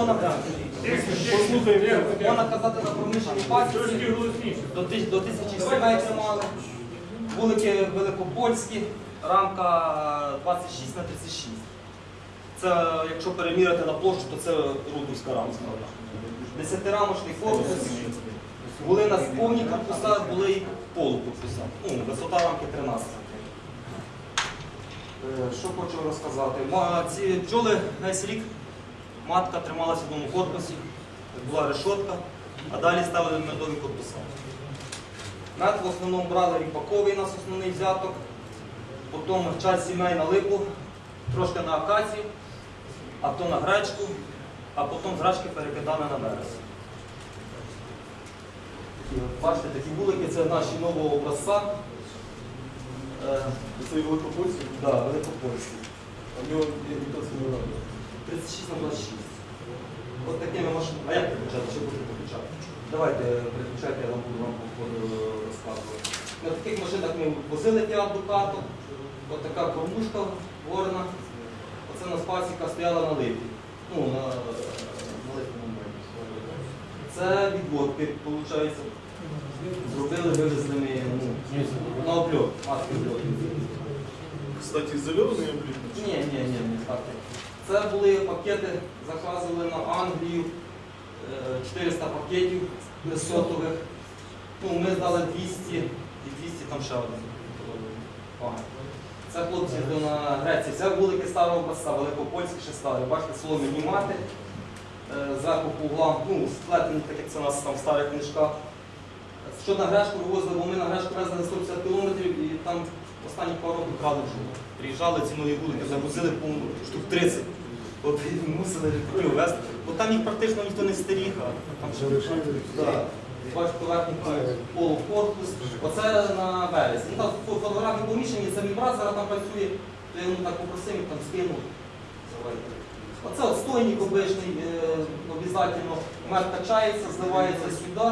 Можна можна казати на промишленій пасіці. До, до тисячі сімей тримали. Вулики великопольські, рамка 26 на 36. Це, якщо переміряти на площу, то це рудовська рамка. Десятирамочний корпус. Були на повні корпуса, були і полукорпуса. Ну, висота рамки 13. Е, Що хочу розказати? Ці бджоли весь рік матка трималася в одному корпусі, була решотка, а далі ставили медові корпуса. Мед в основному брали ріпаковий, у нас основний взяток, потім час сімей на липу, трошки на акацію, а то на гречку, а потім з гречки перекидали на от, Бачите, такі вулики це наші нового образця. Це великопольський, да, великопольські. а в нього ніхто це не робить. 36 на 26. От такими машинами. А як переключати? Чи будете переключати? Давайте переключайте, я вам буду вам розказувати. На таких машинах ми возили Ducato. От така кормушка ворона. Оце у нас пасіка стояла на липі. Ну, на, на липному. Це відводки, виходить. Зробили, вивезли ми ну, на обльот, маски обльот. Кстати, зелений облік. Ні, ні, ні, не так. Це були пакети, заказували на Англію, е, 400 пакетів сотових. Ну, ми здали 200 і 200 там ще один. Це хлопці на Греції. Це вулики старого образця, великопольські ще стали. Бачите, солом'яні мати. Е, Зверху по углам, ну, сплетені, так як це у нас там в старих книжках. Що на Грешку вивозили, бо ми на Грешку везли 150 кілометрів і там останні пару років крали вже. Приїжджали ці нові вулики, загрузили штук 30. От і мусили рекрутів везти. Бо там їх практично ніхто не стеріг, а там ще поверхні полукорпус. Оце на вересні. Ну, там фотографії поміщені, це мій брат зараз там працює, то я йому так попросив, він там скинув. Оце от стойник обичний, е, обов'язково мед качається, зливається сюди,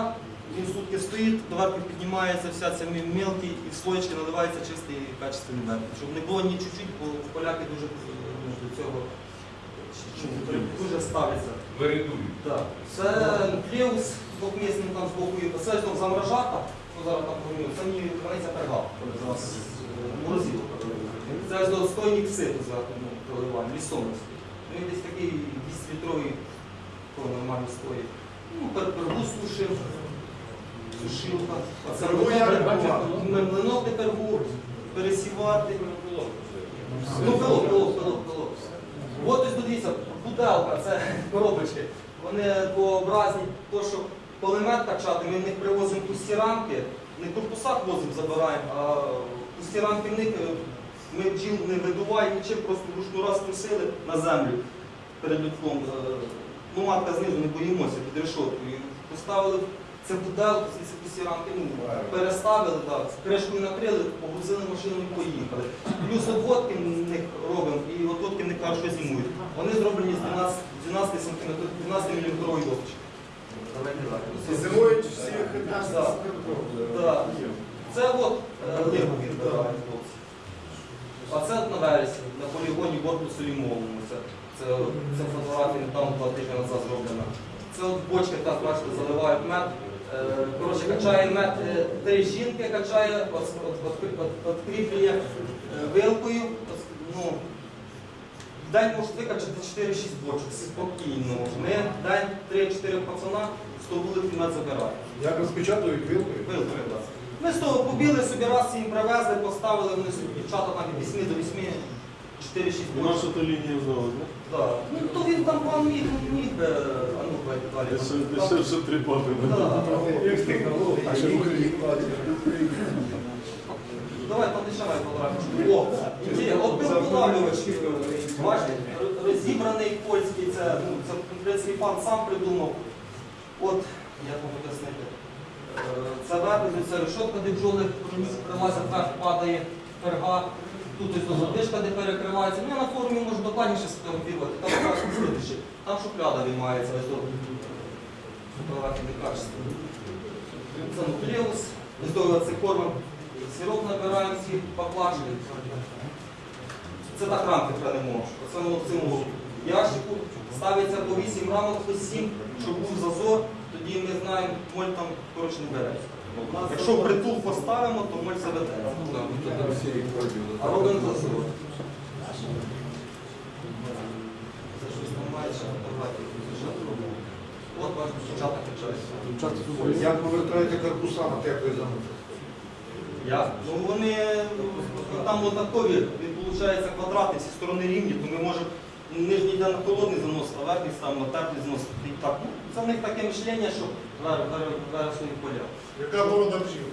він сутки стоїть, доверху піднімається вся ця мі- мілкий і в слоєчки наливається чистий качественний мед. Щоб не було ні чуть-чуть, бо поляки дуже до цього дуже ставляться. Вирядують. Так. Це клеус двохмісний там з боку є. Це там замражата, що зараз там поміню, це мені храниться перга. Морозило. Це ось достойник ситу зверху ну, проливаємо, лісомець. Він десь такий 200-літровий, то нормально стоїть. Ну, пер- пергу сушив, сушилка. Не бачив. пересівати. Ну, пилок, пилок, пилок, пилок. От ось дивіться, буделка, це коробочки. Вони двообразні, то що полемет качати, ми в них привозимо пусті рамки, не в корпусах возимо, забираємо, а пусті рамки в них е, ми бджіл не видуваємо нічим, просто ручну раз трусили на землю перед людком. Е, Ну, матка знизу не боїмося під решоткою. Поставили це буделку, ці рамки, ну, переставили, так, кришкою накрили, погрузили машину і поїхали. Плюс обводки в них робимо, і отводки в них кажуть, що зимують. Вони зроблені з 12, 12 см, 12 мм довжки. Зимують всіх Так. Так. Це от е, липу відбирають хлопці. А це на вересні, на полігоні корпусу лімовому. Це, це, це фотографія там два тижні назад зроблена. Це от бочки так, бачите, заливають мед. Е, Коротше, качає мед, е, три жінки качає, откріплює е, вилкою. Ну, в день можуть викачати 4-6 бочок спокійно. Ми в день 3-4 пацана 100 вуликів мед забираємо. Як розпечатують вилкою? Вилкою, так. Ми з того побіли собі раз їм привезли, поставили, вони собі дівчата там від 8 до 8, 4-6 Наша бочок. то лінія знала, так? Так. Ну то він там пан міг, міг би, а ну давайте три баби. Так. А ще в Україні. Давай подешевай фотографію. О. Бачите, розібраний польський, це, ну, це в пан сам придумав. От, як вам пояснити. Е, Це вербізу, це решотка, де бджоли прилазять, вверх падає перга. Тут ось задишка, де перекривається. Ну, я на форумі можу докладніше сфотографувати. Там якраз слідуючи. Там шухляда виймається. Ось тут. Фотографії не качество. Це нуклеус. Ось до це кормом. Сироп набираємо ці баклажки. Це так рамки хранимо. Оце воно в цьому ящику, ставиться по 8 рамок, по 7, щоб був зазор, тоді ми знаємо, моль там коротше не бере. Якщо притул поставимо, то моль заведе. А робимо зазор. Це щось там має ще фотографії. ще зробимо. От ваш дівчата качають. Як ви вертаєте корпуса на теплий замок? Я? Ну вони ну, там однакові, виходить квадрати, всі сторони рівні, то ми можемо нижній йде на холодний занос, а верхній ставимо на теплий занос. І так, ну, це в них таке мишлення, що зараз свої поля. Яка порода бджіл?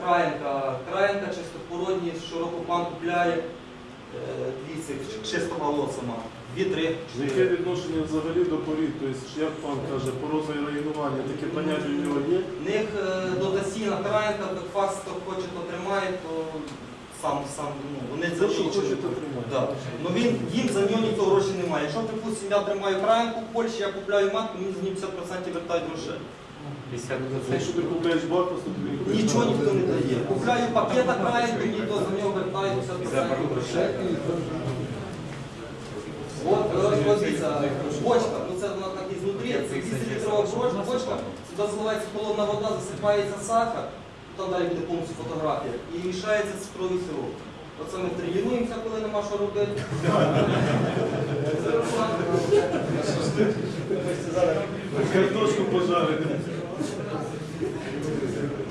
Краєнка, краєнка чистопородні, широкопан купляє, е, дивіться, чистого сама. Дві-три. Яке відношення взагалі до порід? Тобто, як пан каже, пороза і районування, таке поняття у нього є? В них е, дотаційна краєнка, бекфаст, хто хоче, то тримає, то сам, сам, ну, вони це будуть. Да. Ну він їм за нього ніхто грошей немає. Якщо, припустимо, я тримаю краєнку в Польщі, я купляю матку, мені з ним 50% вертають грошей. Якщо ти купляєш бакус, то тобі Нічого ніхто не дає. Купляю пакета мені то за нього вертають 50% От, дивіться, бочка, ну це вона так і знутрі, це 200 літрова бочка, бочка, сюди заливається холодна вода, засипається сахар, там далі буде повністю фотографія, і мішається цукровий сироп. Оце ми тренуємося, коли нема що робити. Картошку пожарити.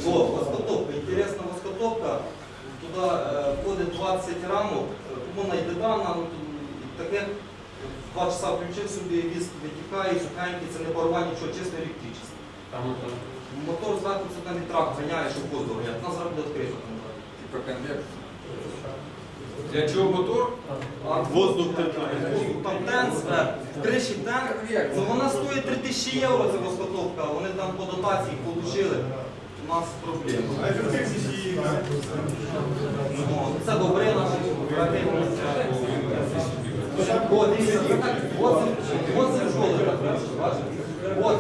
О, воскотопка, інтересна воскотопка. Туди е, входить 20 рамок, вона йде дана, ну, таке. Два часа включив собі, віз витікає, сухенький, це не порва нічого, чисто електричество. Мотор зверху це там вітрак ганяє, щоб воздух нас зараз буде відкрито. Типа конвекс. Для чого мотор? Воздух Там тен зверху, в тен. Ну вона стоїть 3000 євро, ця воскотопка, вони там по дотації отримали. У нас проблема. Ну, Це добре наші враги. О, дивіться, от це- от це бджоли, бачите? От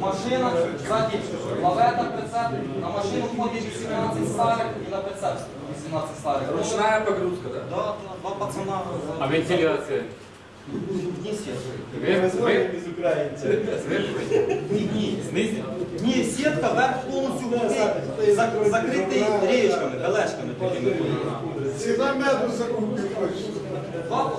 машина, ззаді лавета прицеп, на машину входить 18 старих і на прицеп 18 старих. Ручная погрузка, да? Да, да, два пацана. А вентиляція? Ні, сітка. Зверху? Ні, ні. Знизу? Ні, сітка верх повністю густий, зак- закритий річками, белешками такими. Ціна меду за кукурудзу. Два,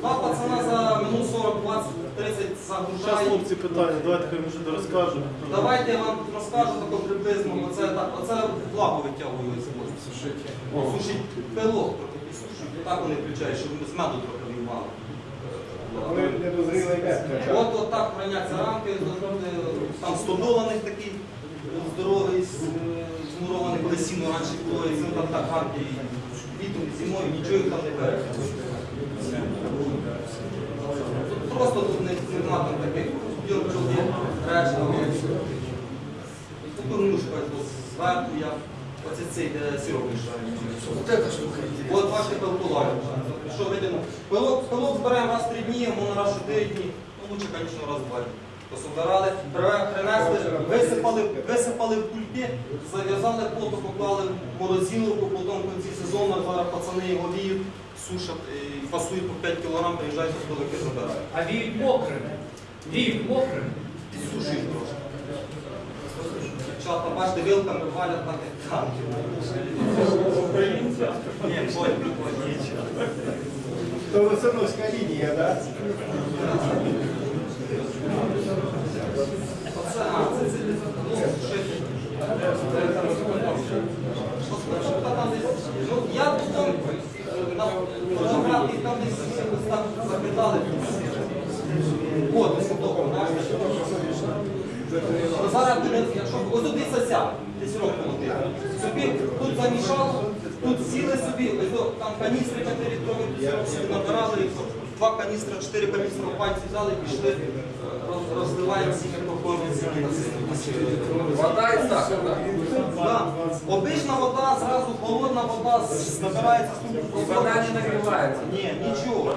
два пацана за минут 40, 20, 30 Зараз, загружають. хлопці, питання, давайте хай вже розкажу. Давайте я вам розкажу тако приблизно, бо це так, оце влагу витягую з воду. Сушить. Сушить пилок трохи підсушують. Так вони включають, щоб з меду трохи виймали. недозрілий мед. От, от так храняться рамки, завжди, там стодованих такий здоровий, з- змурований, коли сіно раніше було, і це там так рамки літом, зимою, нічого їх там не бере. Просто тут не, нема там таких білки, решта. Тут мушка зверху я, оце цей де сироп мішаю. Вот эта штука интересная. От бачите пилкулар. Що видимо? Пилок, збираємо раз в три дні, можна раз в чотири дні. Ну, лучше, звісно, раз в два дні. Пособирали, принесли, висипали, висипали в кульки, зав'язали плотно, поклали в морозиловку, потім в кінці сезону зараз пацани його віють, сушать, і фасують по 5 кг, приїжджають з пилики забирають. А віють мокрими. Віють мокрими. І сушують трошки. Дівчата, бачите, вилками валять так, як танки. Ні, боль, боль, То Васильовська лінія, так? Оце, а, це, це, ну, шити. Що там десь, ну, я потім там десь так закидали. От, ось того. Зараз якщо ось тут десь десь рок молотив. Собі тут замішало, тут сіли собі, там каністри 4 літрові набирали, два каністри, 4 каністри в пальці взяли пішли, розливаємо всі всі Вода і сахар? Да. Обична вода, зразу холодна вода набирається з вода не нагрівається. Ні, нічого.